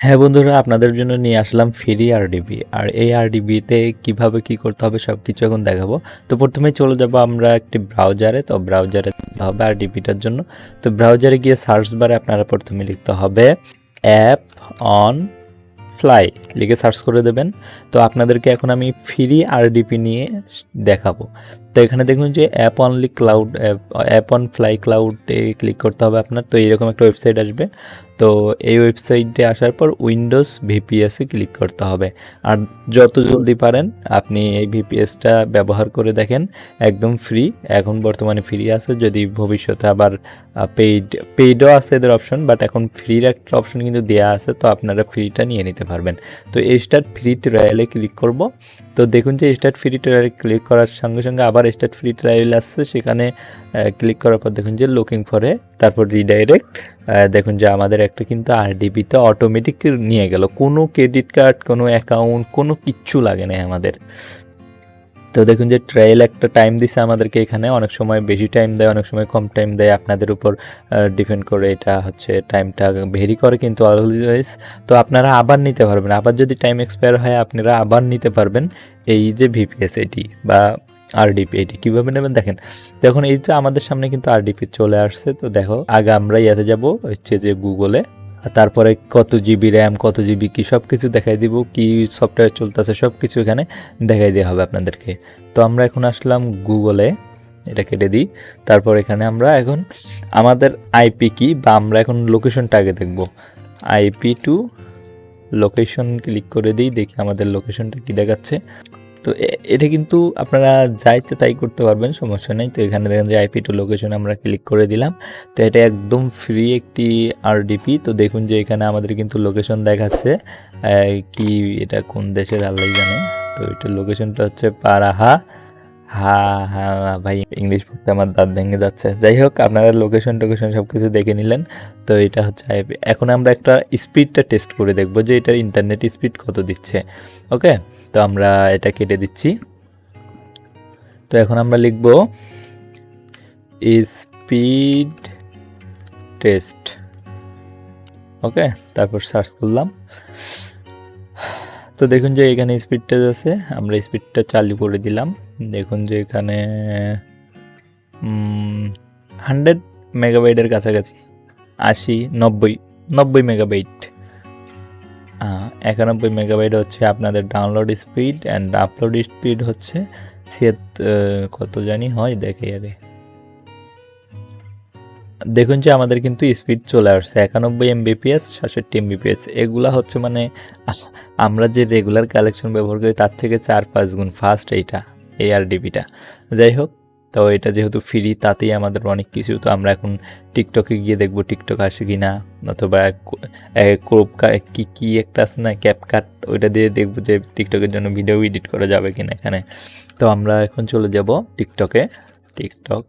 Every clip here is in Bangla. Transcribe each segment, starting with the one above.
হ্যাঁ বন্ধুরা, আপনাদের জন্য নিয়ে আসলাম ফ্রি আরডিবি আর এই আরডিবিতে কীভাবে কি করতে হবে সব কিছু এখন দেখাবো। তো প্রথমেই চলে যাব আমরা একটি ব্রাউজারে। তো ব্রাউজারে হবে আরডিবিটার জন্য। তো ব্রাউজারে গিয়ে সার্চ বারে আপনারা প্রথমে লিখতে হবে অ্যাপ অন ফ্লাই। লিখে সার্চ করে দেবেন। তো আপনাদেরকে এখন আমি ফ্রি আরডিপি নিয়ে দেখাবো। তো এখানে দেখুন যে app only cloud app on fly ক্লাউডে click করতে হবে আপনার। তো এইরকম একটা ওয়েবসাইট আসবে। তো এই ওয়েবসাইটে আসার পর উইন্ডোজ ভিপিএসে ক্লিক করতে হবে। আর যত জলদি পারেন, আপনি এই ভিপিএসটা ব্যবহার করে দেখেন, একদম ফ্রি এখন বর্তমানে ফ্রি আছে, যদি ভবিষ্যতে আবার পেইড পেইডও আছে এদের অপশন বাট এখন ফ্রির একটা অপশন কিন্তু দেওয়া আছে, তো আপনারা ফ্রিটা নিয়ে নিতে পারবেন। তো এই স্টার্ট ফ্রি ট্রায়ালে ক্লিক করব। তো দেখুন যে স্টার্ট ফ্রি ট্রায়ালে ক্লিক করার সঙ্গে সঙ্গে আবার স্টার্ট ফ্রি ট্রায়াল আসছে, সেখানে ক্লিক করার পর দেখুন যে লুকিং ফরে তারপর রিডাইরেক্ট দেখুন যে আমাদের একটা কিন্তু আরডিবিতে অটোমেটিক নিয়ে গেল। কোনো ক্রেডিট কার্ড কোনো অ্যাকাউন্ট কোনো কিচ্ছু লাগে না আমাদের। তো দেখুন যে ট্রায়াল একটা টাইম দিছে আমাদেরকে এখানে, অনেক সময় বেশি টাইম দেয়, অনেক সময় কম টাইম দেয়। আপনাদের উপর ডিপেন্ড করে এটা হচ্ছে টাইমটা ভেরি করে কিন্তু অলওয়েজ তো আপনারা আবার নিতে পারবেন। আবার যদি টাইম এক্সপায়ার হয়, আপনারা আবার নিতে পারবেন। এই যে ভিপিএস এটি বা আরডিপি এটি কীভাবে নেবেন? দেখেন, দেখুন, এই যে আমাদের সামনে কিন্তু আরডিপি চলে আসছে। তো দেখো, আগে আমরা ইয়াতে যাব, হচ্ছে যে গুগলে তারপরে কত জিবি র্যাম কত জিবি কি সব কিছু দেখাই দিব, কি সফটওয়্যার চলতেছে সব কিছু এখানে দেখাই দেওয়া হবে আপনাদেরকে। তো আমরা এখন আসলাম গুগলে এটা কেটে দিই। তারপর এখানে আমরা এখন, আমাদের আইপি কি, বা আমরা এখন লোকেশনটা আগে দেখব। আইপি টু লোকেশন ক্লিক করে দিই, দেখি আমাদের লোকেশনটা কি দেখাচ্ছে। তো এটা কিন্তু আপনারা যা ইচ্ছে তাই করতে পারবেন, সমস্যা নেই। তো এখানে দেখেন যে আইপি টু লোকেশন আমরা ক্লিক করে দিলাম। তো এটা একদম ফ্রি একটি আরডিপি তো দেখুন যে এখানে আমাদের কিন্তু লোকেশন দেখাচ্ছে। কি এটা কোন দেশের আল্লাহ জানে। তো এটা লোকেশনটা হচ্ছে পারাহা। হ্যাঁ হ্যাঁ ভাই ইংলিশ পড়তে আমার দাঁত ভেঙে যাচ্ছে। যাই হোক, আপনারা লোকেশন টোকেশন সব কিছু দেখে নিলেন। তো এটা হচ্ছে এখন আমরা একটা স্পিডটা টেস্ট করে দেখব যে এটার ইন্টারনেট স্পিড কত দিচ্ছে। ওকে তো আমরা এটা কেটে দিচ্ছি। তো এখন আমরা লিখব স্পিড টেস্ট ওকে তারপর সার্চ করলাম। তো দেখুন যে এখানে স্পিডটা আছে আমরা স্পিডটা চালু করে দিলাম। দেখুন যে এখানে হান্ড্রেড মেগাবাইটের কাছাকাছি, আশি, নব্বই নব্বই মেগাবাইট একানব্বই মেগাবাইট হচ্ছে আপনাদের download speed and upload speed হচ্ছে ছিয়াত কত জানি হয়, দেখে আগে দেখুন যে আমাদের কিন্তু স্পিড চলে আসছে, একানব্বই এমবিপিএস সাতষট্টি এমবিপিএস এগুলা হচ্ছে মানে আমরা যে রেগুলার কালেকশন ব্যবহার করি তার থেকে চার পাঁচ গুণ ফাস্ট এইটা, এই আর ডিবিটা যাই হোক, তো এটা যেহেতু ফ্রি তাতেই আমাদের অনেক কিছু, তো আমরা এখন টিকটকে গিয়ে দেখব টিকটক আসে কি না অথবা ক্রোপ কি কি একটা আছে না ক্যাপকাট ওইটা দিয়ে দেখব যে টিকটকের জন্য ভিডিও এডিট করা যাবে কিনা এখানে। তো আমরা এখন চলে যাব টিকটকে টিকটক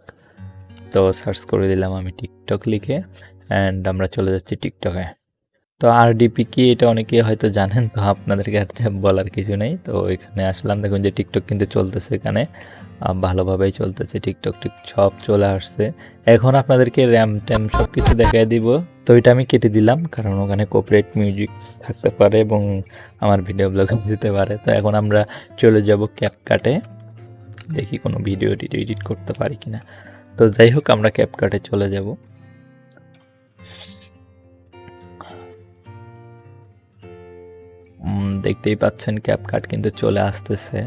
তো সার্চ করে দিলাম আমি টিকটক লিখে অ্যান্ড আমরা চলে যাচ্ছি টিকটকে তো আর আরডিপি কি এটা অনেকে হয়তো জানেন, তো আপনাদেরকে আর বলার কিছু নেই। তো এখানে আসলাম, দেখুন যে টিকটক কিন্তু চলতেছে এখানে। ভালোভাবেই চলতেছে টিকটক টিক সব চলে আসছে। এখন আপনাদেরকে র্যাম ট্যাম সব কিছু দেখাই দিব। তো এটা আমি কেটে দিলাম, কারণ ওখানে কোপারেট মিউজিক থাকতে পারে এবং আমার ভিডিও ব্লগ দিতে পারে। তো এখন আমরা চলে যাব ক্যাপ কাটে দেখি কোনো ভিডিও এডিট করতে পারি কিনা। তো যাই হোক, আমরা ক্যাপকাটে চলে যাব। দেখতেই পাচ্ছেন ক্যাপকাট কিন্তু চলে আসতেছে।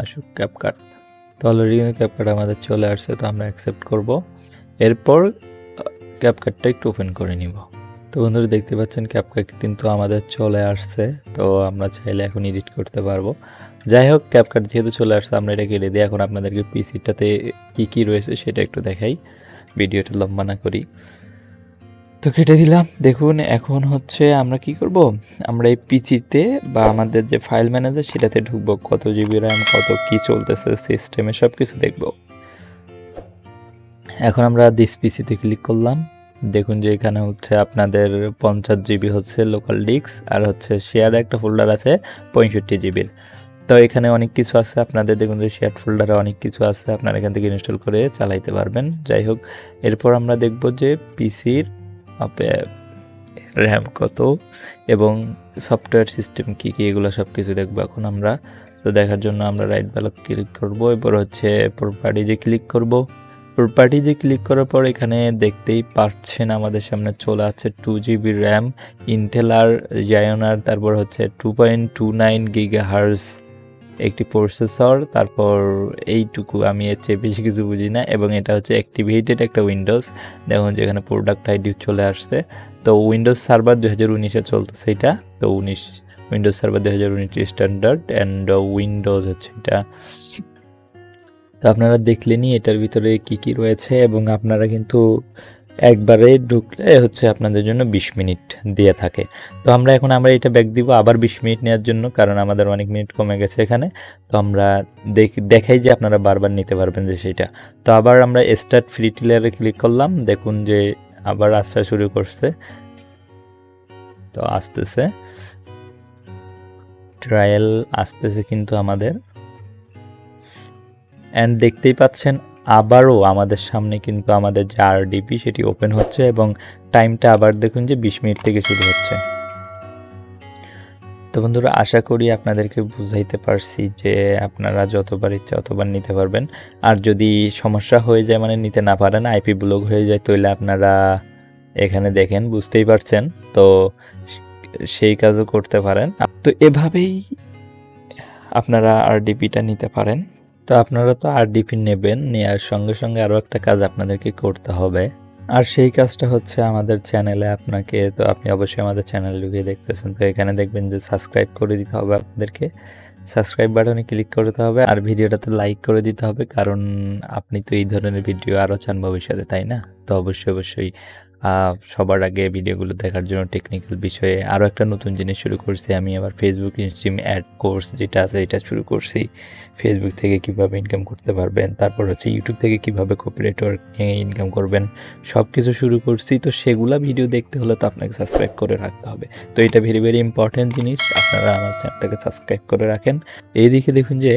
আসুক ক্যাপকাট তো অলরেডি কিন্তু ক্যাপকাট আমাদের চলে আসছে, তো আমরা অ্যাকসেপ্ট করব। এরপর ক্যাপকাটটা একটু ওপেন করে নিব। তো বন্ধুরা দেখতে পাচ্ছেন ক্যাপকাট কিন্তু আমাদের চলে আসছে, তো আমরা চাইলে এখন এডিট করতে পারব। যাই হোক ক্যাপকাট যেহেতু চলে আসছে, আমরা এটা কেটে দিই এখন আপনাদেরকে পিসিটাতে কী কী রয়েছে সেটা একটু দেখাই, ভিডিওটা লম্বা না করি। তো কেটে দিলাম, দেখুন এখন হচ্ছে আমরা কি করব? আমরা এই পিচিতে বা আমাদের যে ফাইল ম্যানেজার সেটাতে ঢুকবো, কত জিবি র্যাম কত কি চলতেছে সিস্টেমে সব কিছু দেখব। এখন আমরা দিস পিসিতে ক্লিক করলাম। দেখুন যে এখানে হচ্ছে আপনাদের পঞ্চাশ জিবি হচ্ছে লোকাল ডিস্ক আর হচ্ছে শেয়ার একটা ফোল্ডার আছে পঁয়ষট্টি জিবির তো এখানে অনেক কিছু আছে, আপনাদের দেখুন যে শেয়ার ফোল্ডারে অনেক কিছু আছে, আপনারা এখান থেকে ইনস্টল করে চালাইতে পারবেন। যাই হোক, এরপর আমরা দেখব যে পিসির র্যাম কত এবং সফটওয়্যার সিস্টেম কী কী, এগুলো সব কিছু দেখব এখন আমরা। তো দেখার জন্য আমরা রাইট ব্যালক ক্লিক করব, এরপর হচ্ছে প্রপার্টিজে ক্লিক করব প্রপার্টিজে ক্লিক করার পর এখানে দেখতেই পাচ্ছেন আমাদের সামনে চলে আছে টু জিবি র্যাম ইন্টেল আর জায়নার তারপর হচ্ছে two point two nine giga hertz একটি প্রসেসর তারপর এইটুকু আমি এর বেশি কিছু বুঝি না এবং এটা হচ্ছে অ্যাক্টিভেটেড একটা উইন্ডোজ দেখুন যেখানে প্রোডাক্ট আইডি চলে আসছে। তো উইন্ডোজ সার্ভার দু হাজার উনিশে চলতেছে এটা। তো উনিশ উইন্ডোজ সার্ভার দু হাজার উনিশ স্ট্যান্ডার্ড অ্যান্ড উইন্ডোজ হচ্ছে এটা। তো আপনারা দেখলেনই এটার ভিতরে কি কি রয়েছে এবং আপনারা কিন্তু একবারে ঢুকলে হচ্ছে আপনাদের জন্য বিশ মিনিট দিয়ে থাকে। তো আমরা এখন আমরা এটা ব্যাক দিব আবার বিশ মিনিট নেওয়ার জন্য কারণ আমাদের অনেক মিনিট কমে গেছে এখানে। তো আমরা দেখ, দেখাই যে আপনারা বারবার নিতে পারবেন যে সেটা। তো আবার আমরা স্টার্ট ফ্রি টিলারে ক্লিক করলাম, দেখুন যে আবার আসা শুরু করছে। তো আসতেছে। ট্রায়াল আসতেছে কিন্তু আমাদের। অ্যান্ড দেখতেই পাচ্ছেন, আবারও আমাদের সামনে কিন্তু আমাদের যে আরডিপি সেটি ওপেন হচ্ছে এবং টাইমটা আবার দেখুন যে বিশ মিনিট থেকে শুরু হচ্ছে। তো বন্ধুরা, আশা করি আপনাদেরকে বুঝাইতে পারছি যে আপনারা যতবার ইচ্ছা ততবার নিতে পারবেন। আর যদি সমস্যা হয়ে যায় মানে নিতে না পারেন আইপি ব্লক হয়ে যায়, তাহলে আপনারা এখানে দেখেন, বুঝতেই পারছেন। তো সেই কাজও করতে পারেন। তো এভাবেই আপনারা আরডিপিটা নিতে পারেন। তো আপনারা তো আর আরডিপি নেবেন নেওয়ার সঙ্গে সঙ্গে আরও একটা কাজ আপনাদেরকে করতে হবে। আর সেই কাজটা হচ্ছে আমাদের চ্যানেলে আপনাকে, তো আপনি অবশ্যই আমাদের চ্যানেল ঢুকিয়ে দেখতেছেন, তো এখানে দেখবেন যে সাবস্ক্রাইব করে দিতে হবে আপনাদেরকে। সাবস্ক্রাইব বাটনে ক্লিক করতে হবে, আর ভিডিওটাতে লাইক করে দিতে হবে, কারণ আপনি তো এই ধরনের ভিডিও আরও চান ভবিষ্যতে, তাই না? তো অবশ্যই অবশ্যই সবার আগে ভিডিওগুলো দেখার জন্য টেকনিক্যাল বিষয়ে আরও একটা নতুন জিনিস শুরু করছি। আমি আবার ফেসবুক ইনস্ট্রিম অ্যাড কোর্স যেটা আছে, এটা শুরু করছি। ফেসবুক থেকে কীভাবে ইনকাম করতে পারবেন, তারপর হচ্ছে ইউটিউব থেকে কীভাবে কপিরাইটর নিয়ে ইনকাম করবেন সব কিছু শুরু করছি। তো সেগুলা ভিডিও দেখতে হলে তো আপনাকে সাবস্ক্রাইব করে রাখতে হবে। তো এটা ভেরি ভেরি ইম্পর্টেন্ট জিনিস। আপনারা আমার চ্যানেলটাকে সাবস্ক্রাইব করে রাখেন। এইদিকে দেখুন যে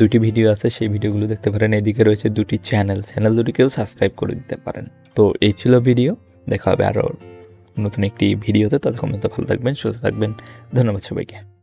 দুটি ভিডিও আছে, সেই ভিডিওগুলো দেখতে পারেন। এদিকে রয়েছে দুটি চ্যানেল চ্যানেল দুটিকেও সাবস্ক্রাইব করে দিতে পারেন। তো এই ছিল ভিডিও দেখা হবে আরও নতুন একটি ভিডিওতে ততক্ষণ ভালো থাকবেন, সুস্থ থাকবেন। ধন্যবাদ সবাইকে।